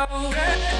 Oh.